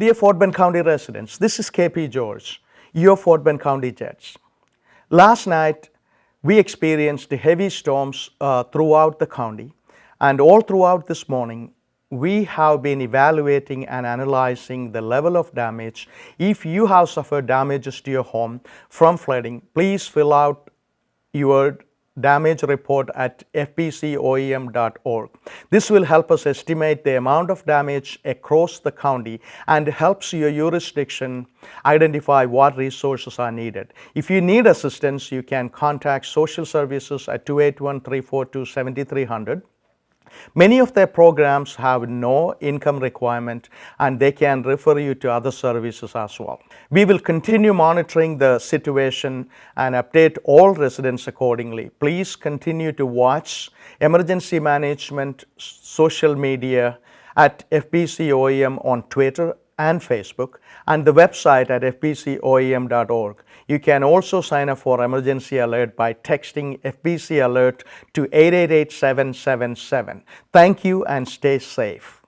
Dear Fort Bend County residents, this is KP George, your Fort Bend County judge. Last night, we experienced heavy storms uh, throughout the county and all throughout this morning, we have been evaluating and analyzing the level of damage. If you have suffered damages to your home from flooding, please fill out your damage report at fbcoem.org. This will help us estimate the amount of damage across the county and helps your jurisdiction identify what resources are needed. If you need assistance, you can contact social services at 281-342-7300 Many of their programs have no income requirement and they can refer you to other services as well. We will continue monitoring the situation and update all residents accordingly. Please continue to watch emergency management social media at FBCOEM on Twitter and Facebook and the website at fbcoem.org. You can also sign up for emergency alert by texting FBC alert to 888 777. Thank you and stay safe.